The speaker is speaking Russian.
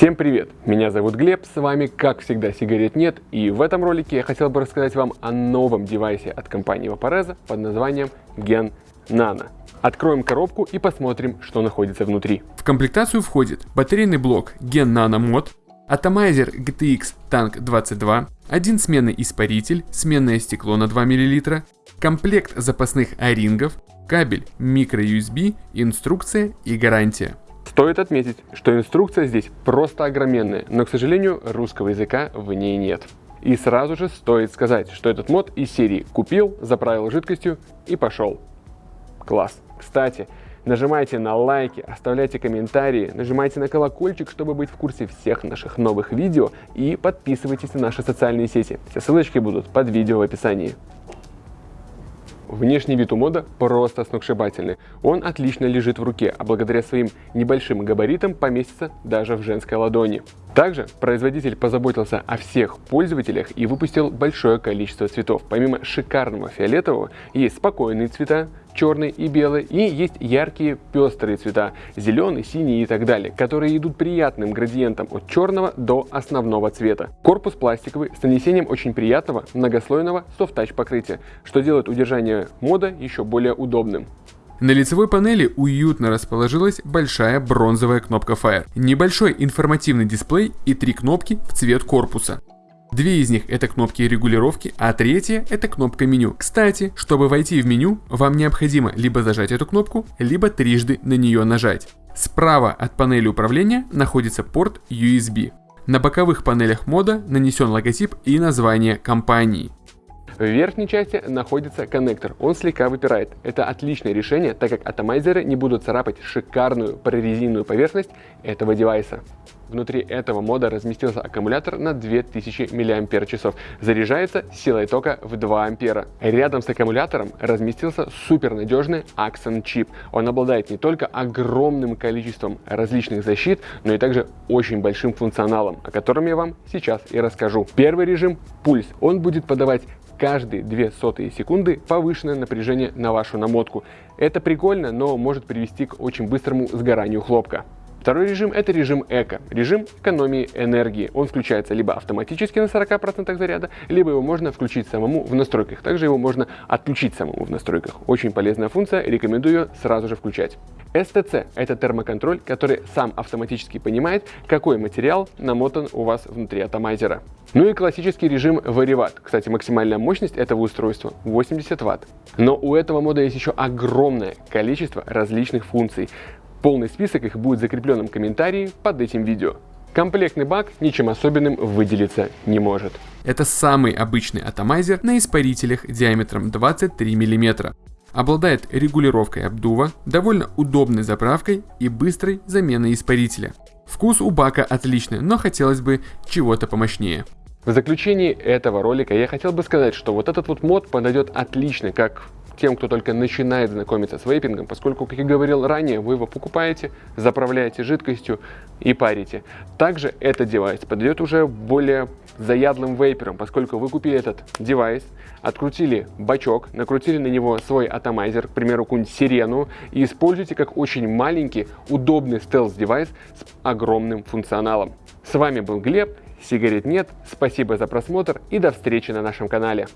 Всем привет! Меня зовут Глеб, с вами как всегда сигарет нет и в этом ролике я хотел бы рассказать вам о новом девайсе от компании Vaporeza под названием Gen Nano. Откроем коробку и посмотрим, что находится внутри. В комплектацию входит батарейный блок Gen Nano Mod, атомайзер GTX Tank 22, один сменный испаритель, сменное стекло на 2 мл, комплект запасных орингов, кабель microUSB, инструкция и гарантия. Стоит отметить, что инструкция здесь просто огроменная, но, к сожалению, русского языка в ней нет. И сразу же стоит сказать, что этот мод из серии «Купил, заправил жидкостью и пошел». Класс! Кстати, нажимайте на лайки, оставляйте комментарии, нажимайте на колокольчик, чтобы быть в курсе всех наших новых видео и подписывайтесь на наши социальные сети. Все ссылочки будут под видео в описании. Внешний вид у мода просто сногсшибательный. Он отлично лежит в руке, а благодаря своим небольшим габаритам поместится даже в женской ладони. Также производитель позаботился о всех пользователях и выпустил большое количество цветов. Помимо шикарного фиолетового, есть спокойные цвета, черный и белый, и есть яркие пестрые цвета, зеленый, синий и так далее, которые идут приятным градиентом от черного до основного цвета. Корпус пластиковый с нанесением очень приятного многослойного софт-тач покрытия, что делает удержание мода еще более удобным. На лицевой панели уютно расположилась большая бронзовая кнопка Fire, небольшой информативный дисплей и три кнопки в цвет корпуса. Две из них это кнопки регулировки, а третья это кнопка меню. Кстати, чтобы войти в меню, вам необходимо либо зажать эту кнопку, либо трижды на нее нажать. Справа от панели управления находится порт USB. На боковых панелях мода нанесен логотип и название компании. В верхней части находится коннектор, он слегка выпирает. Это отличное решение, так как атомайзеры не будут царапать шикарную прорезиненную поверхность этого девайса. Внутри этого мода разместился аккумулятор на 2000 мАч. Заряжается силой тока в 2 ампера. Рядом с аккумулятором разместился супернадежный Axon чип. Он обладает не только огромным количеством различных защит, но и также очень большим функционалом, о котором я вам сейчас и расскажу. Первый режим – пульс. Он будет подавать каждые 2 сотые секунды повышенное напряжение на вашу намотку. Это прикольно, но может привести к очень быстрому сгоранию хлопка. Второй режим – это режим эко, режим экономии энергии. Он включается либо автоматически на 40% заряда, либо его можно включить самому в настройках. Также его можно отключить самому в настройках. Очень полезная функция, рекомендую сразу же включать. STC – это термоконтроль, который сам автоматически понимает, какой материал намотан у вас внутри атомайзера. Ну и классический режим Varivat. Кстати, максимальная мощность этого устройства 80 Вт. Но у этого мода есть еще огромное количество различных функций. Полный список их будет в закрепленном комментарии под этим видео. Комплектный бак ничем особенным выделиться не может. Это самый обычный атомайзер на испарителях диаметром 23 мм. Обладает регулировкой обдува, довольно удобной заправкой и быстрой заменой испарителя. Вкус у бака отличный, но хотелось бы чего-то помощнее. В заключении этого ролика я хотел бы сказать, что вот этот вот мод подойдет отлично как тем, кто только начинает знакомиться с вейпингом, поскольку, как я говорил ранее, вы его покупаете, заправляете жидкостью и парите. Также этот девайс подойдет уже более заядлым вейперам, поскольку вы купили этот девайс, открутили бачок, накрутили на него свой атомайзер, к примеру, какую-нибудь сирену, и используете как очень маленький, удобный стелс-девайс с огромным функционалом. С вами был Глеб, сигарет нет, спасибо за просмотр и до встречи на нашем канале.